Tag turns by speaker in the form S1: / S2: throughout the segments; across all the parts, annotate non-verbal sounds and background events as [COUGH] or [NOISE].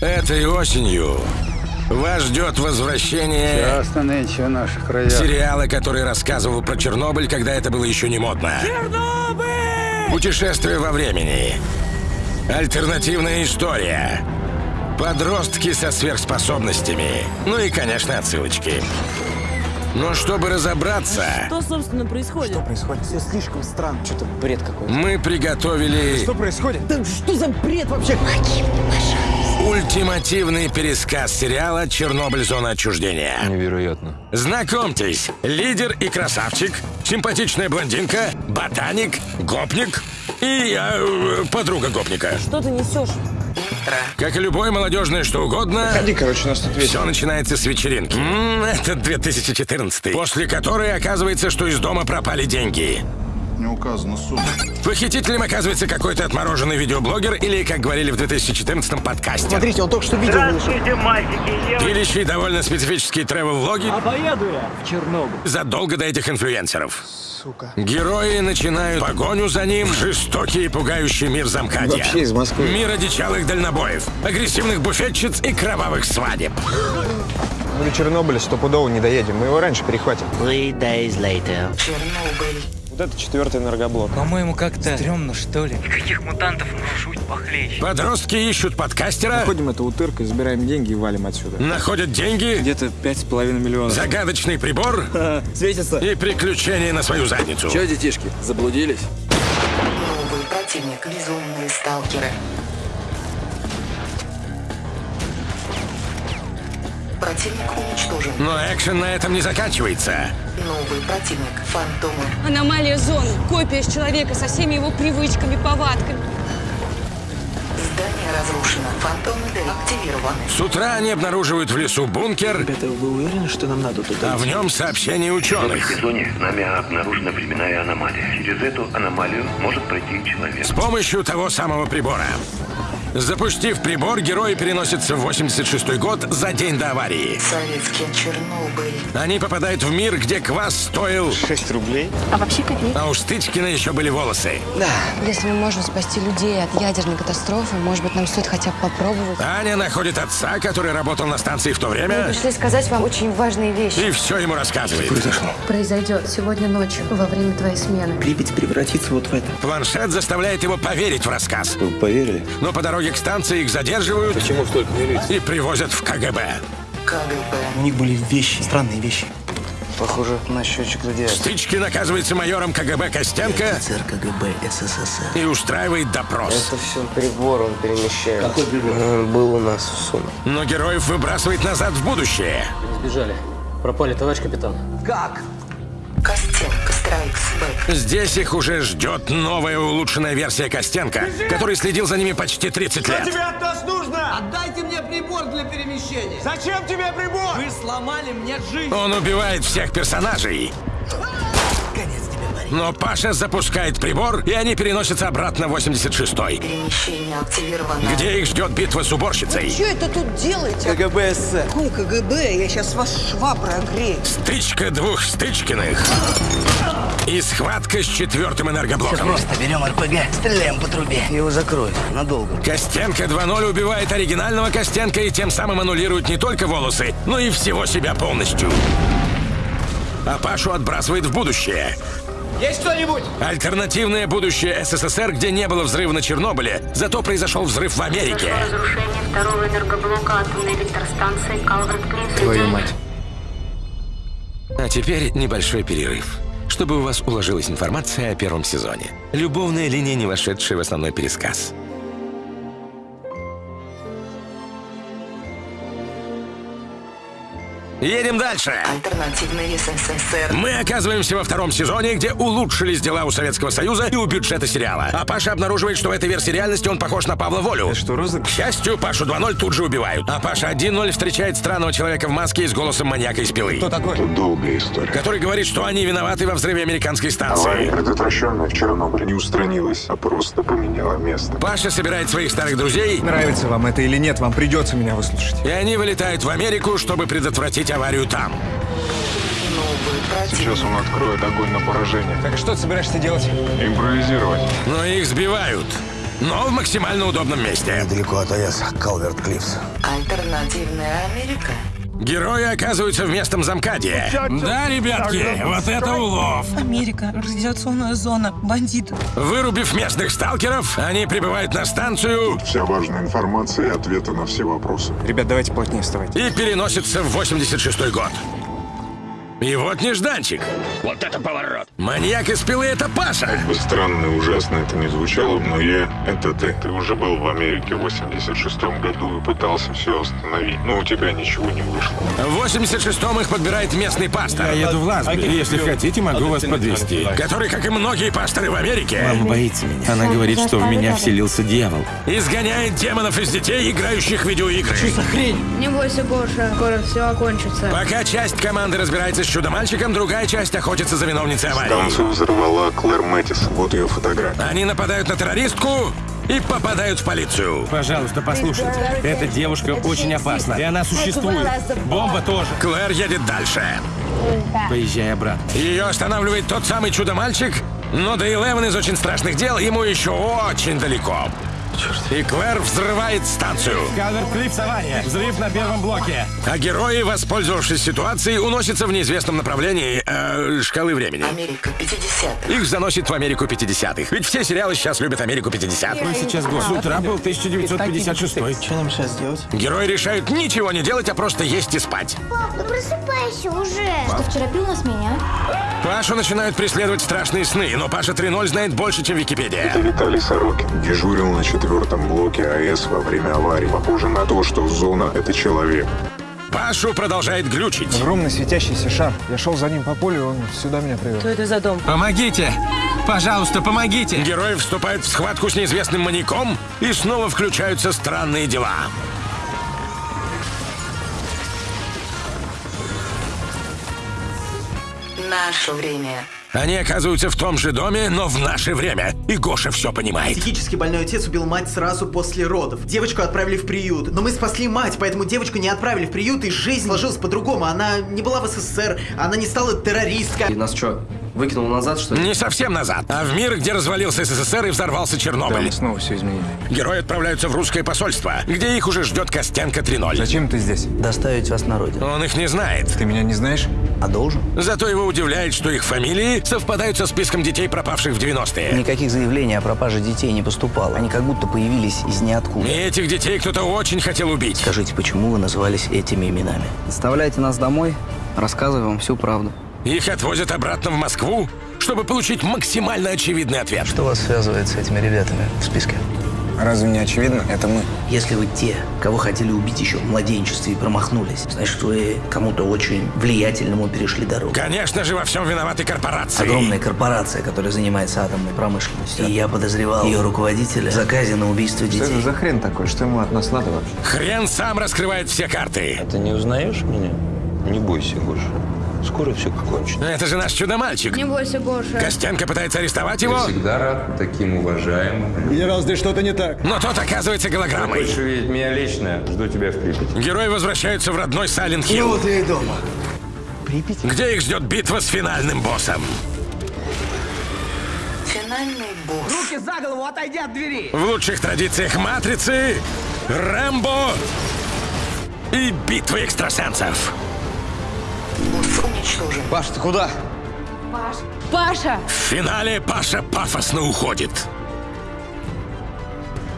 S1: Этой осенью вас ждет возвращение
S2: Ясно нынче в наших краях.
S1: сериала, который рассказывал про Чернобыль, когда это было еще не модно.
S3: Чернобыль!
S1: Путешествие во времени. Альтернативная история. Подростки со сверхспособностями. Ну и, конечно, отсылочки. Но чтобы разобраться,
S3: Что, собственно, происходит?
S4: Что происходит? Все слишком странно. Что-то бред какой-то.
S1: мы приготовили
S4: Что происходит?
S3: Да что за бред вообще?
S1: Ультимативный пересказ сериала «Чернобыль. Зона отчуждения».
S5: Невероятно.
S1: Знакомьтесь, лидер и красавчик, симпатичная блондинка, ботаник, гопник и э, подруга гопника.
S3: Что ты несешь?
S1: Как и любое молодежное что угодно,
S4: Ходи, короче, нас тут
S1: все начинается с вечеринки. М, это 2014 После которой оказывается, что из дома пропали деньги.
S6: Не указана сумма.
S1: Похитителем оказывается какой-то отмороженный видеоблогер или, как говорили в 2014 подкасте.
S4: Смотрите, он только что видео вышел.
S7: Здравствуйте, мальчики.
S1: Пилящие довольно специфические тревел-влоги
S7: А поеду я в Чернобыль.
S1: задолго до этих инфлюенсеров.
S4: Сука.
S1: Герои начинают погоню за ним в жестокий и пугающий мир замкадья.
S4: Вообще из Москвы.
S1: Мир одичалых дальнобоев, агрессивных буфетчиц и кровавых свадеб.
S4: Мы до Чернобыля стопудово не доедем. Мы его раньше перехватим.
S8: Three days later.
S4: Вот это четвертый энергоблок.
S9: По-моему, как-то стрёмно, что ли.
S8: Каких мутантов может жуть похлеще?
S1: Подростки ищут подкастера,
S4: Ходим это утыркой, забираем деньги и валим отсюда.
S1: находят деньги,
S4: Где-то пять с половиной миллионов.
S1: загадочный прибор [LAUGHS]
S4: Светится.
S1: и приключения на свою задницу.
S9: Че, детишки, заблудились?
S10: Новый противник. Безумные сталкеры. Противник уничтожен.
S1: Но экшен на этом не заканчивается.
S10: Новый противник. Фантомы.
S11: Аномалия зоны. Копия с человека со всеми его привычками, повадками.
S10: Здание разрушено. Фантомы деактивированы.
S1: С утра они обнаруживают в лесу бункер,
S9: Ребята, вы уверены, что нам надо туда
S1: а в нем сообщение
S12: В
S1: ученых.
S12: зоне нами обнаружена временная аномалия. Через эту аномалию может пройти человек.
S1: С помощью того самого прибора. Запустив прибор, герои переносятся в 86 год за день до аварии.
S10: Советский Чернобыль.
S1: Они попадают в мир, где квас стоил,
S4: 6 рублей.
S11: А вообще копейка.
S1: а у Стычкина еще были волосы.
S11: Если мы можем спасти людей от ядерной катастрофы, может быть, нам стоит хотя бы попробовать.
S1: Аня находит отца, который работал на станции в то
S11: Мы
S1: время,
S11: пришли сказать вам очень важные вещи.
S1: и все ему рассказывает.
S11: Произойдет сегодня ночью, во время твоей смены.
S9: Припять превратится вот в это.
S1: Планшет заставляет его поверить в рассказ.
S5: Вы поверили?
S1: Но по дороге к станции их задерживают
S5: Почему столько милиции?
S1: и привозят в КГБ.
S10: КГБ.
S9: У них были вещи, странные вещи.
S4: Похоже на счетчик радиации.
S1: Стычкин оказывается майором КГБ Костенко
S8: Офицер КГБ СССР.
S1: и устраивает допрос.
S4: все прибор он перемещает. Какой прибор? был у нас в сумме.
S1: Но героев выбрасывает назад в будущее.
S9: Сбежали. Пропали, товарищ капитан.
S7: Как?
S10: Костенко.
S1: Здесь их уже ждет новая улучшенная версия Костенко, который следил за ними почти 30 лет.
S7: Тебе от нас нужно? Отдайте мне прибор для перемещения. Зачем тебе прибор? Вы сломали мне жизнь.
S1: Он убивает всех персонажей. Но Паша запускает прибор, и они переносятся обратно в 86-й,
S10: Перемещение активировано.
S1: где их ждет битва с уборщицей.
S11: Что это тут делаете?
S9: КГБ СССР.
S11: Какой КГБ? Я сейчас вас шваброй огрею.
S1: Стычка двух Стычкиных. И схватка с четвертым энергоблоком.
S8: Просто берем РПГ, стреляем по трубе. Его закроют надолго.
S1: Костенко 2.0 убивает оригинального Костенко и тем самым аннулирует не только волосы, но и всего себя полностью. А Пашу отбрасывает в будущее.
S7: Есть кто-нибудь?
S1: Альтернативное будущее СССР, где не было взрыва на Чернобыле, зато произошел взрыв в Америке.
S11: разрушение второго энергоблока атомной электростанции Калверт.
S9: Твою мать.
S1: А теперь небольшой перерыв, чтобы у вас уложилась информация о первом сезоне. Любовная линия, не вошедшая в основной пересказ. Едем дальше.
S10: Альтернативный СССР.
S1: Мы оказываемся во втором сезоне, где улучшились дела у Советского Союза и у бюджета сериала. А Паша обнаруживает, что в этой версии реальности он похож на Павла Волю.
S4: Что,
S1: К
S4: розыгрыш?
S1: счастью, Пашу 2.0 тут же убивают. А Паша 1.0 встречает странного человека в маске и с голосом маньяка из пилы.
S4: Кто такой?
S6: Долгая история.
S1: Который говорит, что они виноваты во взрыве американской станции.
S6: предотвращенная в Чернобыле, не устранилась, а просто поменяла место.
S1: Паша собирает своих старых друзей,
S4: Нравится вам это или нет, вам придется меня выслушать.
S1: и они вылетают в Америку, чтобы предотвратить аварию там.
S6: Сейчас он откроет огонь на поражение.
S4: Так что ты собираешься делать?
S6: Импровизировать.
S1: Но их сбивают. но в максимально удобном месте.
S8: Недалеко от АЭС, Калверт Клиффс.
S10: Альтернативная Америка.
S1: Герои оказываются в местном замкаде. Да, ребятки, вот это улов.
S3: Америка, радиационная зона, бандиты.
S1: Вырубив местных сталкеров, они прибывают на станцию
S6: Вся важная информация и ответы на все вопросы.
S9: Ребят, давайте плотнее вставать.
S1: и переносятся в 86 год. И вот нежданчик. Вот это поворот. Маньяк из пилы — это Паша.
S6: Как бы странно и ужасно это не звучало, но я — это ты. Ты уже был в Америке в 86 году и пытался все остановить, но у тебя ничего не вышло.
S1: В 86-м их подбирает местный пастор,
S5: еду в Ласбери. Если хотите, могу вас подвести.
S1: который, как и многие пасторы в Америке,
S5: Мама боится меня. Она говорит, что в меня вселился дьявол.
S1: изгоняет демонов из детей, играющих в видеоигры.
S11: Не бойся, Гоша, скоро все окончится.
S1: Пока часть команды разбирается с чудо-мальчиком, другая часть охотится за виновницей аварии.
S6: Станцию взорвала Клэр Мэттис. Вот ее фотография.
S1: Они нападают на террористку и попадают в полицию.
S5: Пожалуйста, послушайте. Эта девушка очень опасна. И она существует. Бомба тоже.
S1: Клэр едет дальше.
S5: Поезжай обратно.
S1: Ее останавливает тот самый чудо-мальчик, но до Элевен из очень страшных дел ему еще очень далеко. И Клэр взрывает станцию.
S5: Калверт Клиффс авария. Взрыв на первом блоке.
S1: А герои, воспользовавшись ситуацией, уносятся в неизвестном направлении э, шкалы времени.
S10: Америка 50-х.
S1: Их заносит в Америку 50-х. Ведь все сериалы сейчас любят Америку 50-х.
S5: Какой сейчас год? С утра был 1956.
S9: Что нам сейчас делать?
S1: Герои решают ничего не делать, а просто есть и спать.
S11: Пап, ну просыпайся уже. Что вчера пил на смене, а?
S1: Пашу начинают преследовать страшные сны, но Паша 3.0 знает больше, чем Википедия.
S6: Это Виталий Сорокин. Дежурил на четвертом блоке АЭС во время аварии. Похоже на то, что зона — это человек.
S1: Пашу продолжает глючить.
S9: Огромный светящийся шар. Я шел за ним по полю, он сюда меня привел.
S3: Что это за дом?
S5: Помогите! Пожалуйста, помогите!
S1: Герои вступают в схватку с неизвестным маньяком и снова включаются странные дела.
S10: Наше время.
S1: Они оказываются в том же доме, но в наше время. И Гоша все понимает.
S9: Психически больной отец убил мать сразу после родов. Девочку отправили в приют. Но мы спасли мать, поэтому девочку не отправили в приют, и жизнь сложилась по-другому. Она не была в СССР, она не стала террористкой.
S4: И нас что, выкинул назад, что ли?
S1: Не совсем назад, а в мир, где развалился СССР и взорвался Чернобыль.
S9: снова все изменили.
S1: Герои отправляются в русское посольство, где их уже ждет Костенко 3.0.
S9: Зачем ты здесь?
S8: Доставить вас на родину.
S1: Он их не знает.
S9: Ты меня не знаешь?
S8: А должен?
S1: Зато его удивляет, что их фамилии совпадают со списком детей, пропавших в 90-е.
S8: Никаких заявлений о пропаже детей не поступало. Они как будто появились из ниоткуда.
S1: И этих детей кто-то очень хотел убить.
S8: Скажите, почему вы назывались этими именами?
S4: Доставляйте нас домой, рассказывай вам всю правду.
S1: Их отвозят обратно в Москву, чтобы получить максимально очевидный ответ.
S8: Что вас связывает с этими ребятами в списке?
S9: Разве не очевидно? Это мы.
S8: Если вы те, кого хотели убить еще в младенчестве и промахнулись, значит, вы кому-то очень влиятельному перешли дорогу.
S1: Конечно же, во всем виноваты корпорации.
S8: Огромная корпорация, которая занимается атомной промышленностью. И я подозревал ее руководителя в заказе на убийство детей.
S9: за хрен такой? Что ему от нас надо вообще?
S1: Хрен сам раскрывает все карты.
S13: Ты не узнаешь меня? Не бойся, Гоша. Скоро все кончится.
S1: Это же наш чудо-мальчик.
S11: Не бойся, Гоша.
S1: Костенко пытается арестовать его,
S13: Всегда рад таким уважаемым.
S9: Генерал, здесь что-то не так.
S1: но тот оказывается голограммой.
S13: Хочешь увидеть меня лично? Жду тебя в Припяти.
S1: Герои возвращаются в родной Сайлент Хилл,
S9: я и дома.
S1: где их ждет битва с финальным боссом.
S10: Финальный босс.
S7: Руки за голову, отойди от двери.
S1: В лучших традициях Матрицы, Рэмбо и битвы экстрасенсов.
S10: Босс уничтожен.
S4: Паш, ты куда?
S11: Паша!
S1: В финале Паша пафосно уходит.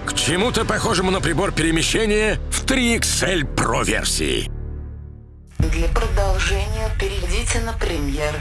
S1: К чему-то похожему на прибор перемещения в 3XL Pro версии.
S10: Для продолжения перейдите на премьер